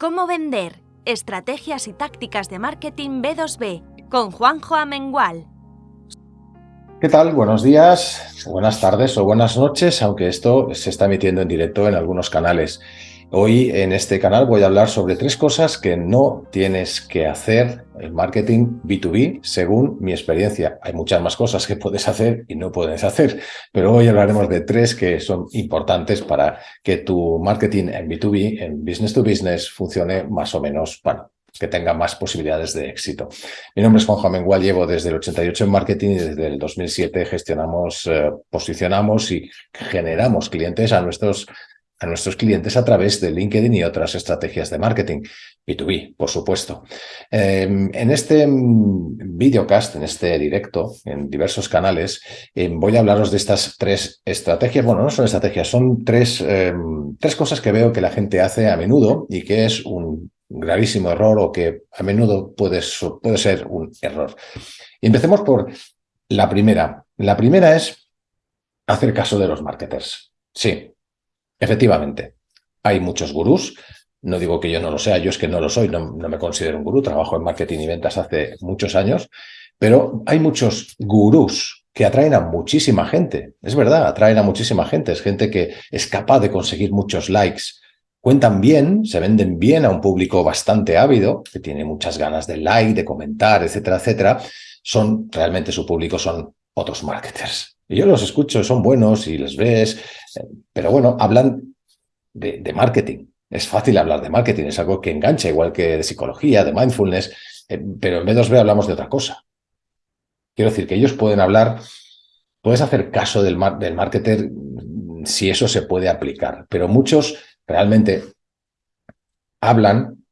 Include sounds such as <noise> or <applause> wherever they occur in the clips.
¿Cómo vender? Estrategias y tácticas de marketing B2B con Juanjo Amengual. ¿Qué tal? Buenos días, buenas tardes o buenas noches, aunque esto se está emitiendo en directo en algunos canales. Hoy en este canal voy a hablar sobre tres cosas que no tienes que hacer en marketing B2B según mi experiencia. Hay muchas más cosas que puedes hacer y no puedes hacer, pero hoy hablaremos de tres que son importantes para que tu marketing en B2B, en business to business, funcione más o menos, bueno, que tenga más posibilidades de éxito. Mi nombre es Juan Jamengual, llevo desde el 88 en marketing y desde el 2007 gestionamos, eh, posicionamos y generamos clientes a nuestros a nuestros clientes a través de LinkedIn y otras estrategias de marketing, B2B, por supuesto. Em, en este mm, videocast, en este directo, en diversos canales, em, voy a hablaros de estas tres estrategias. Bueno, no son estrategias, son tres, em, tres cosas que veo que la gente hace a menudo y que es un gravísimo error o que a menudo puede, puede ser un error. Y empecemos por la primera. La primera es hacer caso de los marketers. Sí, Efectivamente, hay muchos gurús. No digo que yo no lo sea, yo es que no lo soy, no, me considero un gurú, trabajo en marketing y ventas hace muchos años, pero hay muchos gurús que atraen a muchísima gente. Es verdad, atraen a muchísima gente. Es gente que es capaz de conseguir muchos likes. Cuentan bien, se venden bien a un público bastante ávido, que tiene muchas ganas de like, de comentar, etcétera, etcétera. Son, realmente su público son otros marketers. Y yo los escucho, son buenos y les ves, eh, pero bueno, hablan de, marketing. Es fácil hablar de marketing, es algo que engancha, igual que de psicología, de mindfulness, eh, pero en B2B hablamos de otra cosa. Quiero decir que ellos pueden hablar, puedes hacer caso del, del marketer mm, si eso se puede aplicar, pero muchos realmente hablan,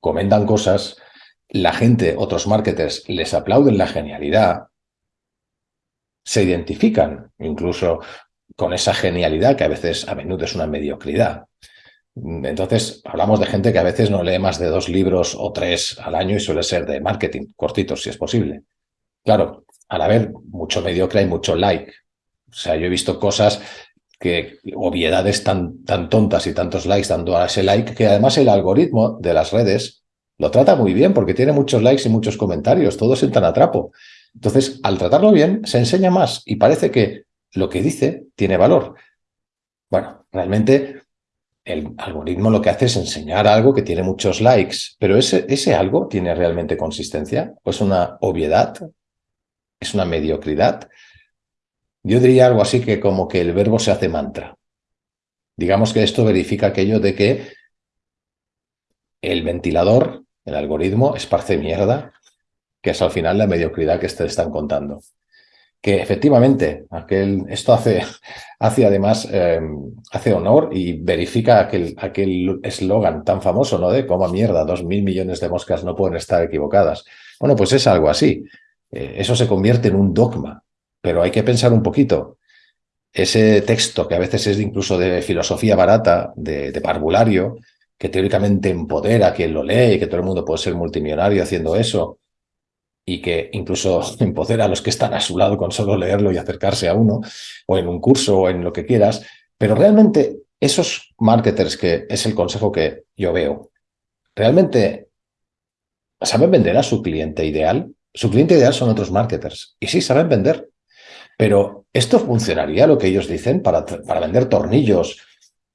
comentan cosas, la gente, otros marketers, les aplauden la genialidad, se identifican incluso con esa genialidad que a veces, a menudo es una mediocridad. Entonces, hablamos de gente que a veces no lee más de dos libros o tres al año y suele ser de marketing, cortitos si es posible. Claro, al haber mucho mediocre hay mucho like. O sea, yo he visto cosas que, obviedades tan, tan tontas y tantos likes dando a ese like, que además el algoritmo de las redes lo trata muy bien porque tiene muchos likes y muchos comentarios, todos entran a trapo. Entonces, al tratarlo bien, se enseña más y parece que lo que dice tiene valor. Bueno, realmente el algoritmo lo que hace es enseñar algo que tiene muchos likes, pero ese, ese algo tiene realmente consistencia o es una obviedad, es una mediocridad. Yo diría algo así que como que el verbo se hace mantra. Digamos que esto verifica aquello de que el ventilador, el algoritmo, esparce mierda que es al final la mediocridad que te están contando. Que efectivamente, aquel, esto hace, <laughs> hace además, em, hace honor y verifica aquel eslogan tan famoso, ¿no? De cómo mierda, dos mil millones de moscas no pueden estar equivocadas. Bueno, pues es algo así. Eh, eso se convierte en un dogma, pero hay que pensar un poquito. Ese texto, que a veces es incluso de filosofía barata, de, de parvulario, que teóricamente empodera a quien lo lee y que todo el mundo puede ser multimillonario haciendo eso, y que incluso <laughs> empodera a los que están a su lado con solo leerlo y acercarse a uno, o en un curso o en lo que quieras, pero realmente esos marketers, que es el consejo que yo veo, realmente saben vender a su cliente ideal. Su cliente ideal son otros marketers, y sí saben vender, pero ¿esto funcionaría lo que ellos dicen para, para vender tornillos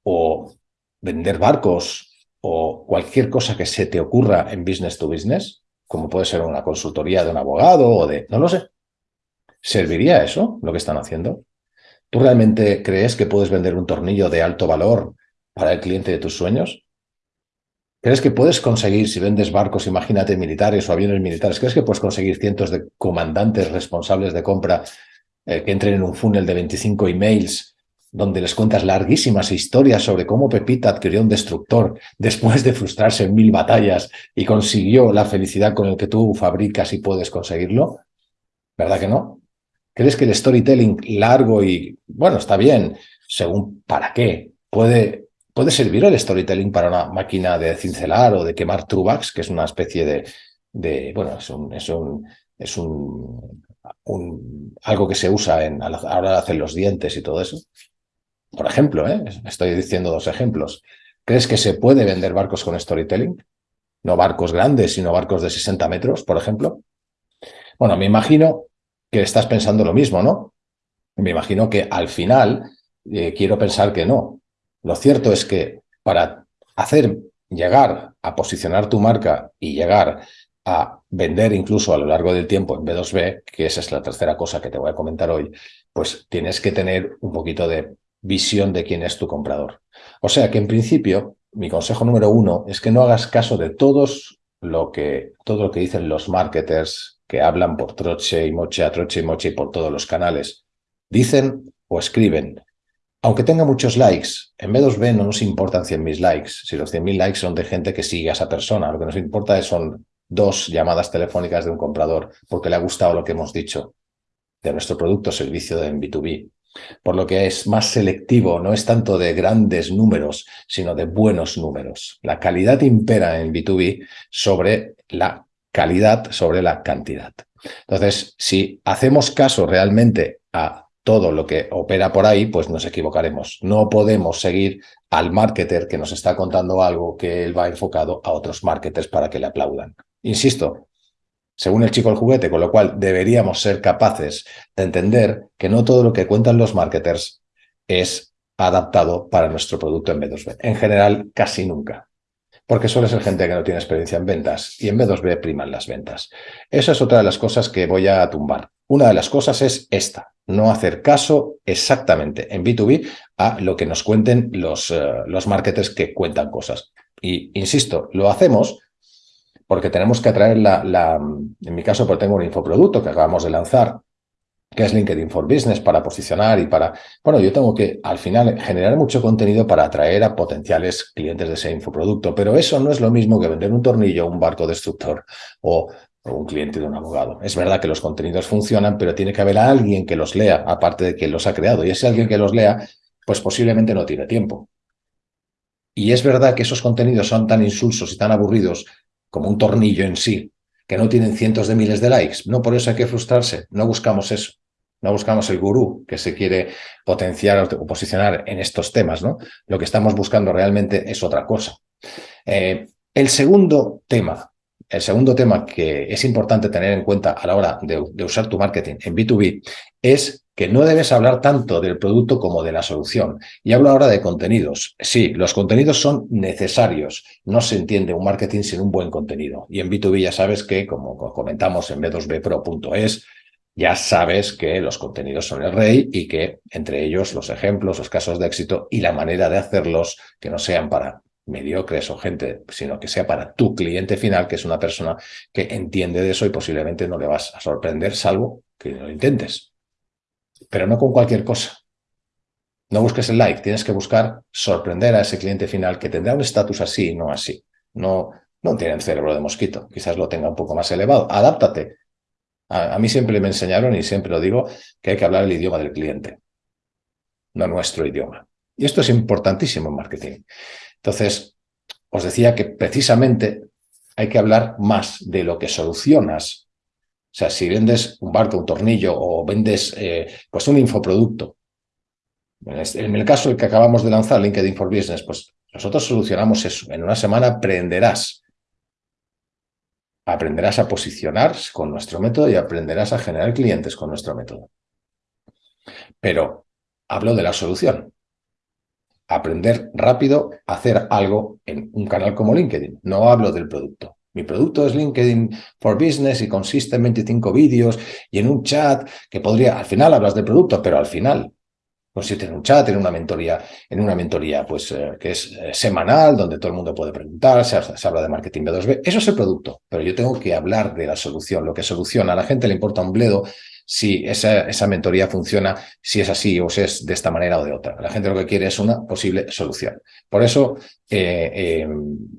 o vender barcos o cualquier cosa que se te ocurra en business to business? Como puede ser una consultoría de un abogado o de... no lo sé. ¿Serviría eso lo que están haciendo? ¿Tú realmente crees que puedes vender un tornillo de alto valor para el cliente de tus sueños? ¿Crees que puedes conseguir, si vendes barcos, imagínate, militares o aviones militares, crees que puedes conseguir cientos de comandantes responsables de compra eh, que entren en un funnel de 25 emails donde les cuentas larguísimas historias sobre cómo Pepita adquirió un destructor después de frustrarse en mil batallas y consiguió la felicidad con el que tú fabricas y puedes conseguirlo? ¿Verdad que no? ¿Crees que el storytelling largo y, bueno, está bien, según para qué? ¿Puede, puede servir el storytelling para una máquina de cincelar o de quemar trubax, que es una especie de, de bueno, es un, es un, es un, un algo que se usa en, ahora hacer los dientes y todo eso? Por ejemplo, ¿eh? estoy diciendo dos ejemplos. ¿Crees que se puede vender barcos con storytelling? No barcos grandes, sino barcos de 60 metros, por ejemplo. Bueno, me imagino que estás pensando lo mismo, ¿no? Me imagino que al final eh, quiero pensar que no. Lo cierto es que para hacer llegar a posicionar tu marca y llegar a vender incluso a lo largo del tiempo en B2B, que esa es la tercera cosa que te voy a comentar hoy, pues tienes que tener un poquito de visión de quién es tu comprador. O sea que en principio, mi consejo número uno es que no hagas caso de todos lo que, todo lo que dicen los marketers que hablan por troche y moche, a troche y moche y por todos los canales. Dicen o escriben aunque tenga muchos likes, en B2B no nos importan 100.000 likes. Si los 100.000 likes son de gente que sigue a esa persona, lo que nos importa son dos llamadas telefónicas de un comprador porque le ha gustado lo que hemos dicho de nuestro producto o servicio en B2B. Por lo que es más selectivo, no es tanto de grandes números, sino de buenos números. La calidad impera en B2B sobre la calidad, sobre la cantidad. Entonces, si hacemos caso realmente a todo lo que opera por ahí, pues nos equivocaremos. No podemos seguir al marketer que nos está contando algo que él va enfocado a otros marketers para que le aplaudan. Insisto, según el chico el juguete, con lo cual deberíamos ser capaces de entender que no todo lo que cuentan los marketers es adaptado para nuestro producto en B2B. En general, casi nunca porque suele ser gente que no tiene experiencia en ventas y en B2B priman las ventas. Esa es otra de las cosas que voy a tumbar. Una de las cosas es esta, no hacer caso exactamente en B2B a lo que nos cuenten los, eh, los marketers que cuentan cosas. Y insisto, lo hacemos porque tenemos que atraer la, la en mi caso, porque tengo un infoproducto que acabamos de lanzar, que es LinkedIn for Business para posicionar y para... Bueno, yo tengo que al final generar mucho contenido para atraer a potenciales clientes de ese infoproducto, pero eso no es lo mismo que vender un tornillo, un barco destructor o, un cliente de un abogado. Es verdad que los contenidos funcionan, pero tiene que haber alguien que los lea, aparte de quien los ha creado. Y ese alguien que los lea, pues posiblemente no tiene tiempo. Y es verdad que esos contenidos son tan insulsos y tan aburridos como un tornillo en sí, que no tienen cientos de miles de likes. No por eso hay que frustrarse, no buscamos eso. No buscamos el gurú que se quiere potenciar o posicionar en estos temas, ¿no? Lo que estamos buscando realmente es otra cosa. Eh, el segundo tema, el segundo tema que es importante tener en cuenta a la hora de, de usar tu marketing en B2B es que no debes hablar tanto del producto como de la solución. Y hablo ahora de contenidos. Sí, los contenidos son necesarios. No se entiende un marketing sin un buen contenido. Y en B2B ya sabes que, como comentamos en b2bpro.es, ya sabes que los contenidos son el rey y que entre ellos los ejemplos, los casos de éxito y la manera de hacerlos que no sean para mediocres o gente, sino que sea para tu cliente final, que es una persona que entiende de eso y posiblemente no le vas a sorprender, salvo que lo intentes pero no con cualquier cosa. No busques el like, tienes que buscar sorprender a ese cliente final que tendrá un estatus así y no así. No, no tiene el cerebro de mosquito, quizás lo tenga un poco más elevado. Adáptate. A, mí siempre me enseñaron, y siempre lo digo, que hay que hablar el idioma del cliente, no nuestro idioma. Y esto es importantísimo en marketing. Entonces, os decía que precisamente hay que hablar más de lo que solucionas o sea, si vendes un barco, un tornillo o vendes eh, pues un infoproducto, en el caso que acabamos de lanzar, LinkedIn for Business, pues nosotros solucionamos eso. En una semana aprenderás. Aprenderás a posicionar con nuestro método y aprenderás a generar clientes con nuestro método. Pero hablo de la solución. Aprender rápido a hacer algo en un canal como LinkedIn. No hablo del producto. Mi producto es LinkedIn for Business y consiste en 25 vídeos y en un chat que podría, al final hablas del producto, pero al final consiste en un chat, en una mentoría, en una mentoría pues eh, que es eh, semanal, donde todo el mundo puede preguntar, se, habla de marketing B2B. Eso es el producto, pero yo tengo que hablar de la solución, lo que soluciona. A la gente le importa un bledo si esa, esa mentoría funciona, si es así o si es de esta manera o de otra. La gente lo que quiere es una posible solución. Por eso eh,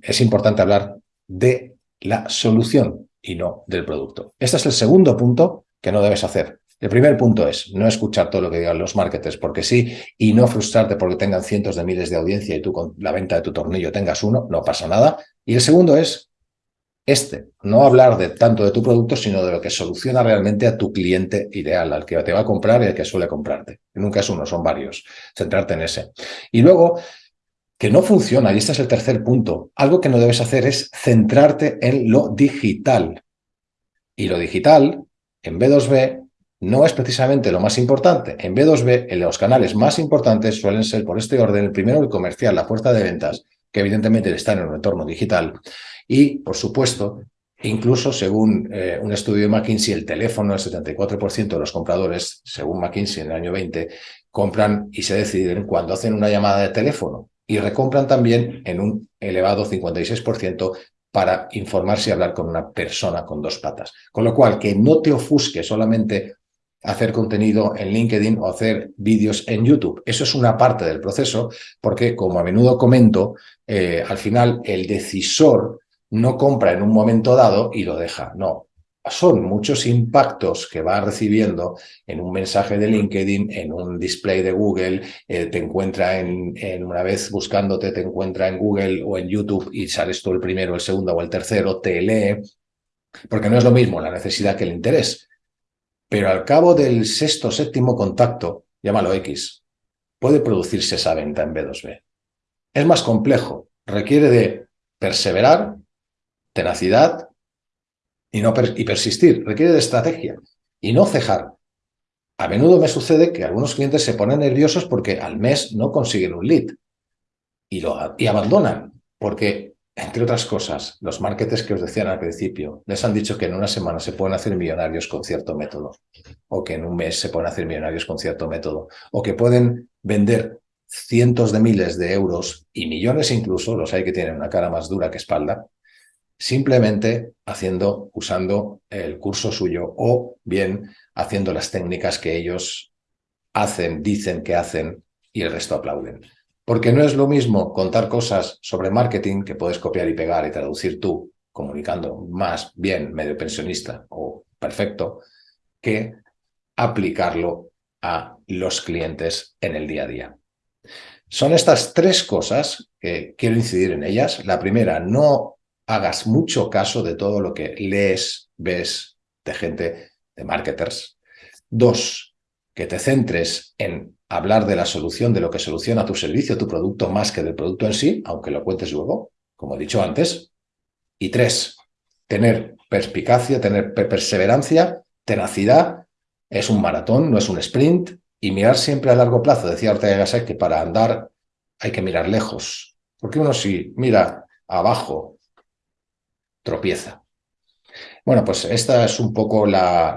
es importante hablar de la solución y no del producto. Este es el segundo punto que no debes hacer. El primer punto es no escuchar todo lo que digan los marketers porque sí y no frustrarte porque tengan cientos de miles de audiencia y tú con la venta de tu tornillo tengas uno, no pasa nada. Y el segundo es este, no hablar de tanto de tu producto, sino de lo que soluciona realmente a tu cliente ideal, al que te va a comprar y al que suele comprarte. Nunca es uno, son varios. Centrarte en ese. Y luego, que no funciona, y este es el tercer punto, algo que no debes hacer es centrarte en lo digital. Y lo digital, en B2B, no es precisamente lo más importante. En B2B, en los canales más importantes suelen ser, por este orden, el primero el comercial, la fuerza de ventas, que evidentemente está en un entorno digital. Y, por supuesto, incluso según eh, un estudio de McKinsey, el teléfono, el 74% de los compradores, según McKinsey en el año 20, compran y se deciden cuando hacen una llamada de teléfono y recompran también en un elevado 56% para informarse y hablar con una persona con dos patas. Con lo cual, que no te ofusque solamente hacer contenido en LinkedIn o hacer vídeos en YouTube. Eso es una parte del proceso porque, como a menudo comento, eh, al final el decisor no compra en un momento dado y lo deja. No, son muchos impactos que va recibiendo en un mensaje de LinkedIn, en un display de Google, eh, te encuentra en, en, una vez buscándote, te encuentra en Google o en YouTube y sales tú el primero, el segundo o el tercero, te lee, porque no es lo mismo la necesidad que el interés. Pero al cabo del sexto, séptimo contacto, llámalo X, puede producirse esa venta en B2B. Es más complejo, requiere de perseverar, tenacidad y, no y persistir, requiere de estrategia y no cejar. A menudo me sucede que algunos clientes se ponen nerviosos porque al mes no consiguen un lead y, lo, y abandonan porque entre otras cosas, los marketers que os decían al principio, les han dicho que en una semana se pueden hacer millonarios con cierto método, o que en un mes se pueden hacer millonarios con cierto método, o que pueden vender cientos de miles de euros y millones incluso, los hay que tienen una cara más dura que espalda, simplemente haciendo, usando el curso suyo o bien haciendo las técnicas que ellos hacen, dicen que hacen y el resto aplauden. Porque no es lo mismo contar cosas sobre marketing que puedes copiar y pegar y traducir tú, comunicando más bien medio pensionista o perfecto, que aplicarlo a los clientes en el día a día. Son estas tres cosas que quiero incidir en ellas. La primera, no hagas mucho caso de todo lo que lees, ves de gente, de marketers. Dos, que te centres en hablar de la solución, de lo que soluciona tu servicio, tu producto, más que del producto en sí, aunque lo cuentes luego, como he dicho antes. Y tres, tener perspicacia, tener perseverancia, tenacidad. Es un maratón, no es un sprint. Y mirar siempre a largo plazo. Decía Ortega Gasset que para andar hay que mirar lejos. Porque uno si mira abajo, tropieza. Bueno, pues esta es un poco la,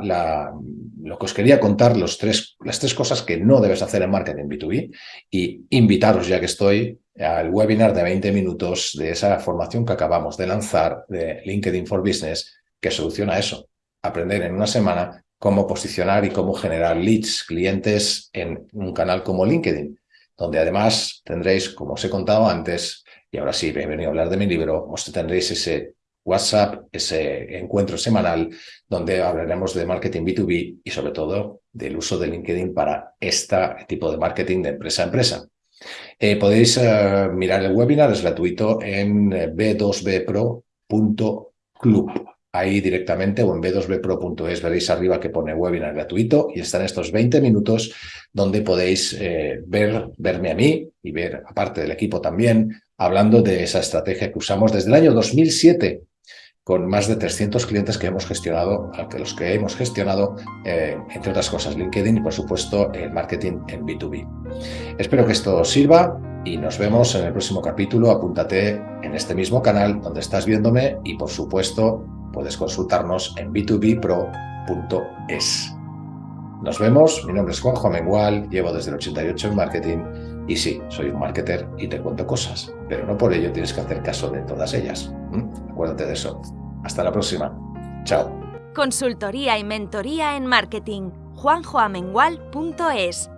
lo que os quería contar, los tres, las tres cosas que no debes hacer en marketing B2B y invitaros, ya que estoy, al webinar de 20 minutos de esa formación que acabamos de lanzar de LinkedIn for Business, que soluciona eso, aprender en una semana cómo posicionar y cómo generar leads, clientes en un canal como LinkedIn, donde además tendréis, como os he contado antes, y ahora sí, he venido a hablar de mi libro, os tendréis ese WhatsApp, ese encuentro semanal donde hablaremos de marketing B2B y sobre todo del uso de LinkedIn para este tipo de marketing de empresa a empresa. Eh, podéis eh, mirar el webinar, es gratuito en eh, b2bpro.club. Ahí directamente o en b2bpro.es veréis arriba que pone webinar gratuito y están estos 20 minutos donde podéis ver, verme a mí y ver aparte del equipo también hablando de esa estrategia que usamos desde el año 2007 con más de 300 clientes que hemos gestionado, los que hemos gestionado, eh, entre otras cosas, LinkedIn y por supuesto el marketing en B2B. Espero que esto sirva y nos vemos en el próximo capítulo. Apúntate en este mismo canal donde estás viéndome y por supuesto puedes consultarnos en b2bpro.es. Nos vemos, mi nombre es Juanjo Amengual, llevo desde el 88 en marketing y sí, soy un marketer y te cuento cosas, pero no por ello tienes que hacer caso de todas ellas. Acuérdate de eso. Hasta la próxima. Chao. Consultoría y mentoría en marketing. juanjoamengual.es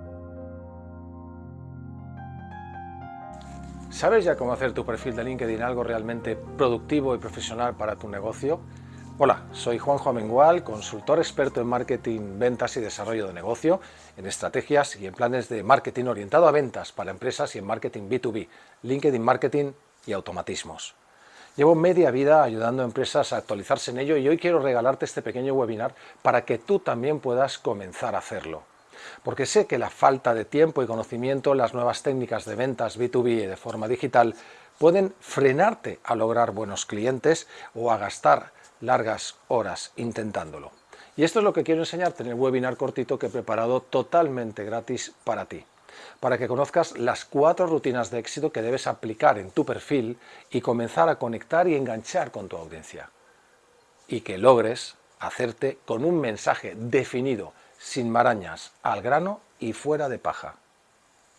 ¿Sabes ya cómo hacer tu perfil de LinkedIn algo realmente productivo y profesional para tu negocio? Hola, soy Juanjo Amengual, consultor experto en marketing, ventas y desarrollo de negocio, en estrategias y en planes de marketing orientado a ventas para empresas y en marketing B2B, LinkedIn Marketing y automatismos. Llevo media vida ayudando a empresas a actualizarse en ello y hoy quiero regalarte este pequeño webinar para que tú también puedas comenzar a hacerlo. porque sé que la falta de tiempo y conocimiento, las nuevas técnicas de ventas B2B de forma digital pueden frenarte a lograr buenos clientes o a gastar largas horas intentándolo. Y esto es lo que quiero enseñarte en el webinar cortito que he preparado totalmente gratis para ti, para que conozcas las cuatro rutinas de éxito que debes aplicar en tu perfil y comenzar a conectar y enganchar con tu audiencia. Y que logres hacerte con un mensaje definido, sin marañas, al grano y fuera de paja,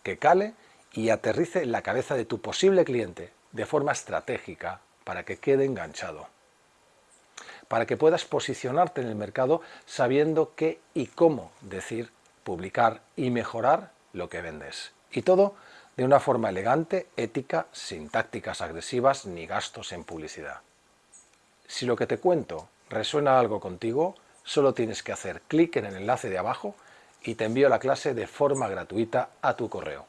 que cale y aterrice en la cabeza de tu posible cliente de forma estratégica para que quede enganchado. Para que puedas posicionarte en el mercado sabiendo qué y cómo decir, publicar y mejorar lo que vendes. Y todo de una forma elegante, ética, sin tácticas agresivas ni gastos en publicidad. Si lo que te cuento resuena algo contigo, solo tienes que hacer clic en el enlace de abajo y te envío la clase de forma gratuita a tu correo.